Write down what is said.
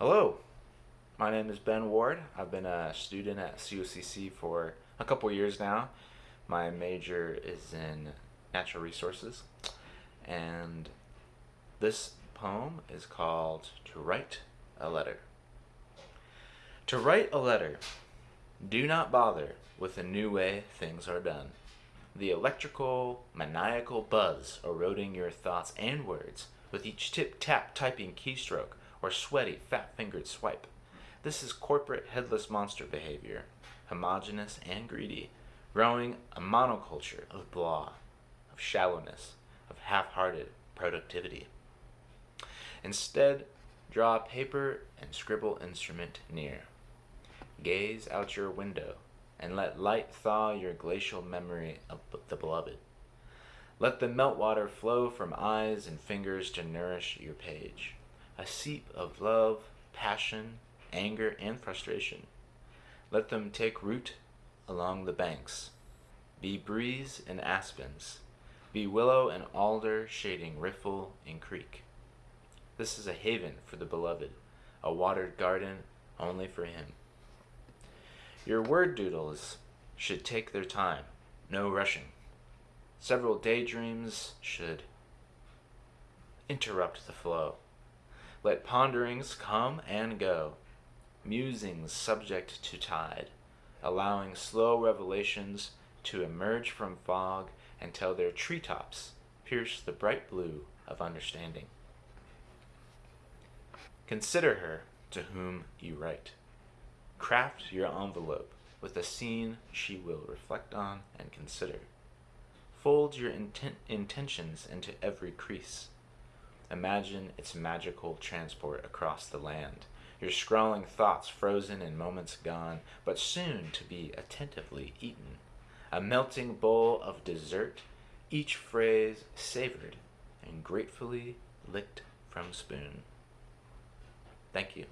Hello, my name is Ben Ward. I've been a student at COCC for a couple years now. My major is in natural resources, and this poem is called To Write a Letter. To write a letter, do not bother with the new way things are done. The electrical, maniacal buzz eroding your thoughts and words with each tip-tap typing keystroke or sweaty, fat-fingered swipe. This is corporate headless monster behavior, homogenous and greedy, growing a monoculture of blah, of shallowness, of half-hearted productivity. Instead, draw paper and scribble instrument near. Gaze out your window and let light thaw your glacial memory of the beloved. Let the meltwater flow from eyes and fingers to nourish your page a seep of love, passion, anger, and frustration. Let them take root along the banks. Be breeze and aspens. Be willow and alder shading riffle and creek. This is a haven for the beloved, a watered garden only for him. Your word doodles should take their time, no rushing. Several daydreams should interrupt the flow. Let ponderings come and go, musings subject to tide, allowing slow revelations to emerge from fog until their treetops pierce the bright blue of understanding. Consider her to whom you write. Craft your envelope with a scene she will reflect on and consider. Fold your intent intentions into every crease. Imagine its magical transport across the land, your scrawling thoughts frozen in moments gone, but soon to be attentively eaten. A melting bowl of dessert, each phrase savored and gratefully licked from spoon. Thank you.